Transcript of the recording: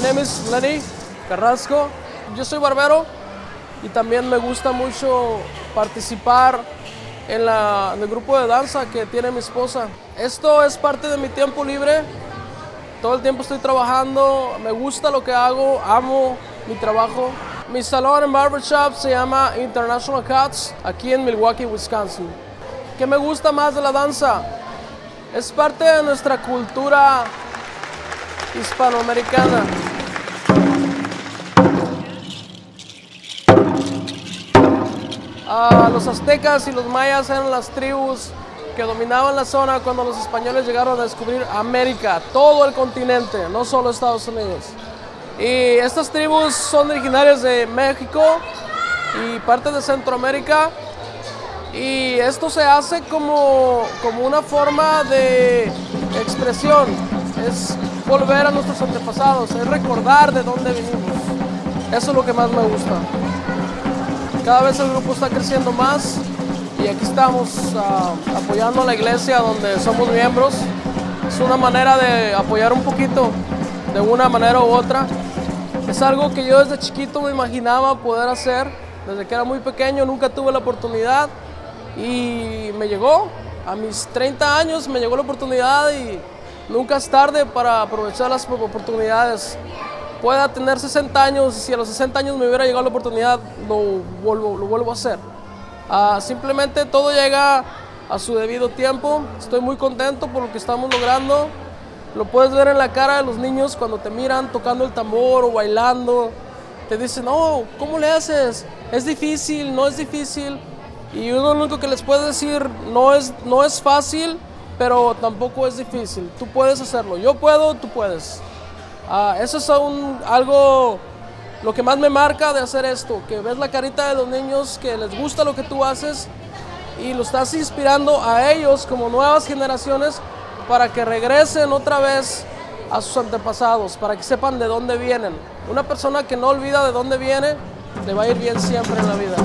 name is Lenny Carrasco. Yo soy barbero y también me gusta mucho participar en el grupo de danza que tiene mi esposa. Esto es parte de mi tiempo libre. Todo el tiempo estoy trabajando, me gusta lo que hago, amo mi trabajo. Mi salón en barbershop se llama International Cuts, aquí en Milwaukee, Wisconsin. ¿Qué me gusta más de la danza? Es parte de nuestra cultura hispanoamericana. Ah, los aztecas y los mayas eran las tribus que dominaban la zona cuando los españoles llegaron a descubrir América, todo el continente, no solo Estados Unidos. Y estas tribus son originarias de México y parte de Centroamérica. Y esto se hace como, como una forma de expresión, es volver a nuestros antepasados, es recordar de dónde vinimos. Eso es lo que más me gusta. Cada vez el grupo está creciendo más y aquí estamos ah, apoyando a la iglesia donde somos miembros. Es una manera de apoyar un poquito de una manera u otra. Es algo que yo desde chiquito me imaginaba poder hacer. Desde que era muy pequeño nunca tuve la oportunidad y me llegó. A mis 30 años me llegó la oportunidad y nunca es tarde para aprovechar las oportunidades pueda tener 60 años, si a los 60 años me hubiera llegado la oportunidad, lo vuelvo, lo vuelvo a hacer. Ah, simplemente todo llega a su debido tiempo. Estoy muy contento por lo que estamos logrando. Lo puedes ver en la cara de los niños cuando te miran tocando el tambor o bailando. Te dicen, no, ¿cómo le haces? Es difícil, no es difícil. Y uno lo único que les puede decir, no es, no es fácil, pero tampoco es difícil. Tú puedes hacerlo. Yo puedo, tú puedes. Ah, eso es algo, lo que más me marca de hacer esto, que ves la carita de los niños, que les gusta lo que tú haces y lo estás inspirando a ellos como nuevas generaciones para que regresen otra vez a sus antepasados, para que sepan de dónde vienen. Una persona que no olvida de dónde viene, le va a ir bien siempre en la vida.